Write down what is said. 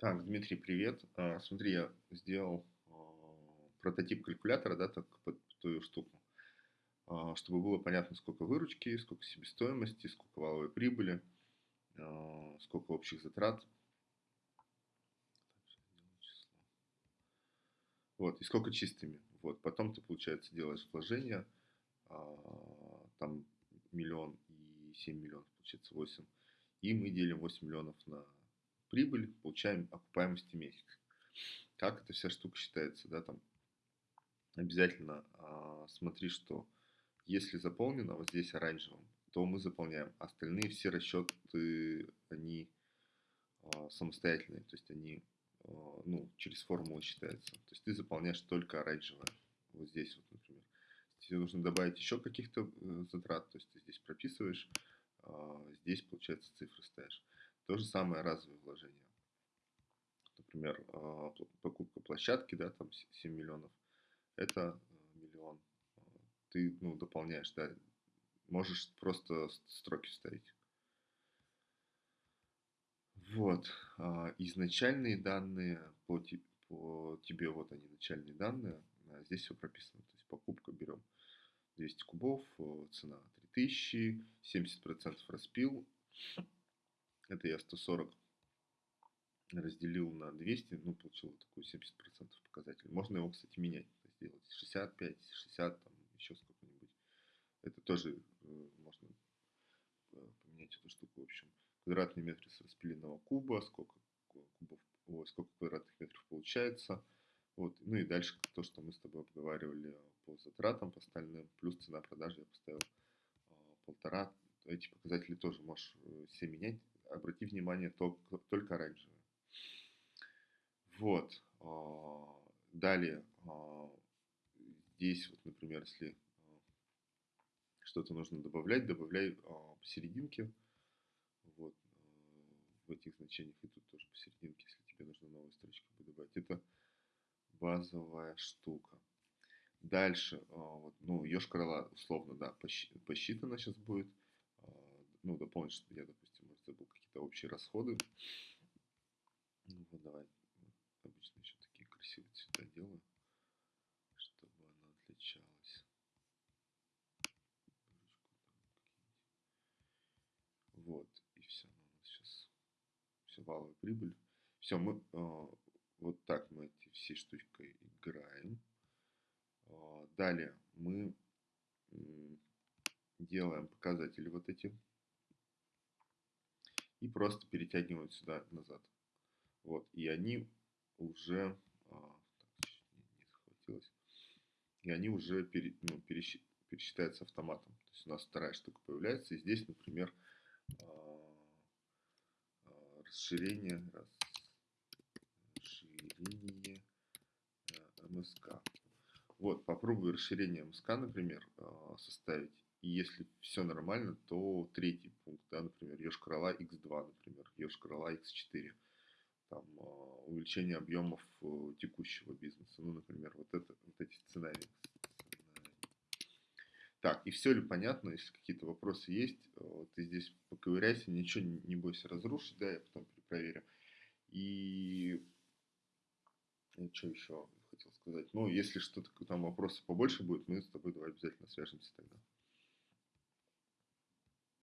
Так, Дмитрий, привет. А, Смотри, я сделал а, прототип калькулятора, да, так под твою штуку, А, чтобы было понятно, сколько выручки, сколько себестоимости, сколько валовой прибыли, сколько общих затрат. Вот, и сколько чистыми. Вот, потом ты, получается, делаешь вложения, а, там миллион и 7 миллионов, получается 8. И мы делим 8 миллионов на прибыль, получаем окупаемости месяц. Как эта вся штука считается, да, там обязательно а, смотри, что если заполнено вот здесь оранжевым, то мы заполняем. Остальные все расчеты, они а, самостоятельные, то есть они а, ну, через формулу считаются. То есть ты заполняешь только оранжевое. Вот здесь вот, например. Тебе нужно добавить еще каких-то э, затрат, то есть ты здесь прописываешь, а, здесь, получается, цифры ставишь. То же самое разовые вложения. Например, а, покупка площадки, да, там 7 миллионов, это э, миллион. Ты, ну, дополняешь, да, можешь просто строки вставить. Вот, а, изначальные данные по, по тебе, вот они, начальные данные, а, здесь все прописано. То есть покупка берем 200 кубов, цена 3000, 70% распил, это я 140 разделил на 200, ну, получил такой 70% показатель. Можно его, кстати, менять, сделать 65, 60, там, еще сколько-нибудь. Это тоже э, можно э, поменять эту штуку, в общем. Квадратные метры с распиленного куба, сколько кубов, ой, сколько квадратных метров получается. Вот. Ну и дальше то, что мы с тобой обговаривали по затратам, по остальным, плюс цена продажи я поставил э, полтора. Эти показатели тоже можешь все менять обрати внимание только, только оранжевые. Вот. А, далее, а, здесь вот, например, если а, что-то нужно добавлять, добавляй посерединке, вот, в этих значениях, и тут тоже посерединке, если тебе нужно новую строчку добавить. Это базовая штука. Дальше, вот, ну, Ёж-Корола, условно, да, посчитано сейчас будет. Ну, дополнить, что я, допустим, забыл какие-то общие расходы. Ну вот давай, обычно еще такие красивые цвета делаю, чтобы она отличалась. Вот, и все, ну, у нас сейчас все валовая прибыль. Все, мы э, вот так мы эти все штучкой играем. Э, далее мы э, делаем показатели вот эти и просто перетягивают сюда назад. Вот, и они уже, а, не, захватилось, и они уже пере, ну, пересчит, пересчитаются автоматом. То есть у нас вторая штука появляется, и здесь, например, а, а, расширение, расширение а, МСК. Вот, попробую расширение МСК, например, составить и если все нормально, то третий пункт, да, например, Ёж-Корола X2, например, Ёж-Корола X4. Там, а, увеличение объемов э, текущего бизнеса. Ну, например, вот, это, вот эти сценарии. Так, и все ли понятно? Если какие-то вопросы есть, э, ты здесь поковыряйся, ничего не бойся разрушить, да, я потом перепроверю. И что еще хотел сказать? Ну, если что-то там вопросы побольше будет, мы с тобой давай обязательно свяжемся тогда.